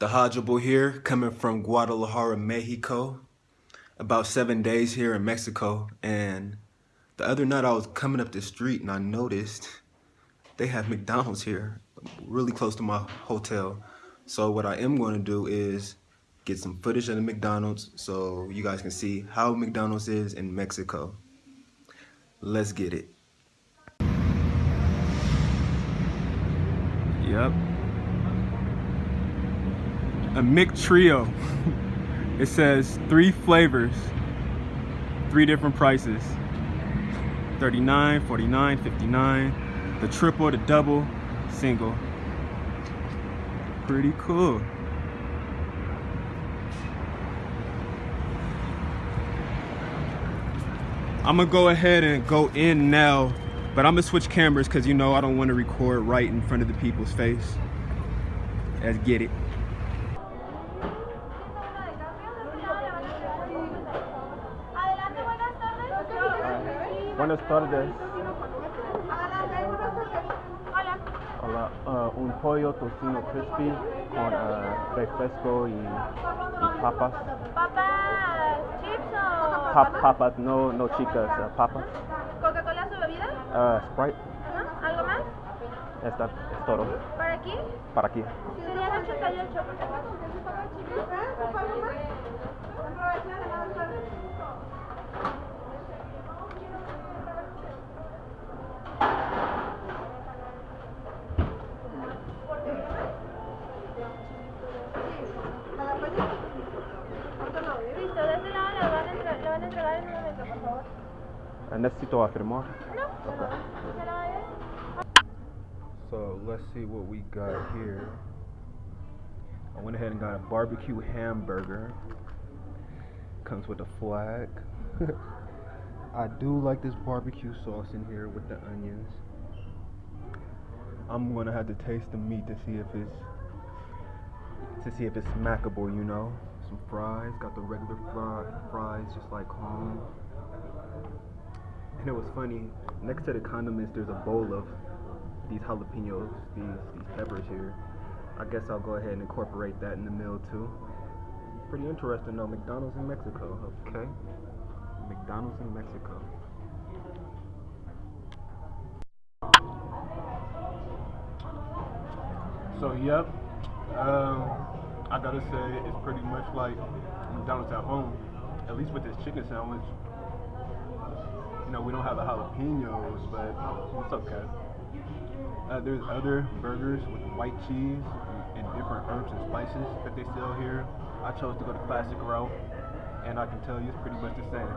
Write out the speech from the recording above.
The Hodgeable here, coming from Guadalajara, Mexico. About seven days here in Mexico. And the other night I was coming up the street and I noticed they have McDonald's here, really close to my hotel. So what I am going to do is get some footage of the McDonald's so you guys can see how McDonald's is in Mexico. Let's get it. Yep. A Mick McTrio. it says three flavors, three different prices. 39, 49, 59. The triple, the double, single. Pretty cool. I'm gonna go ahead and go in now but I'm gonna switch cameras because you know I don't want to record right in front of the people's face. Let's get it. Buenas tardes. Hola, uh, un pollo tocino crispy con uh, refresco y, y papas. ¿Papas chips o Pa papas? papas, no, no chicas, uh, papas. ¿Coca-Cola su bebida? Uh, Sprite. ¿Algo más? esta es todo. ¿Para aquí? Para aquí. Serían 88. Necesito. No, no, ¿se la vaya? So let's see what we got here. I went ahead and got a barbecue hamburger. Comes with a flag. I do like this barbecue sauce in here with the onions. I'm gonna have to taste the meat to see if it's to see if it's smackable, you know. Some fries, got the regular fries just like home. And it was funny, next to the condiments there's a bowl of these jalapenos, these these peppers here. I guess I'll go ahead and incorporate that in the meal too. Pretty interesting though, McDonald's in Mexico. Okay. McDonald's in Mexico. So yep, um, I gotta say it's pretty much like McDonald's at home. At least with this chicken sandwich. You know we don't have the jalapenos, but it's okay. Uh, there's other burgers with white cheese and different herbs and spices that they sell here. I chose to go the classic route, and I can tell you it's pretty much the same.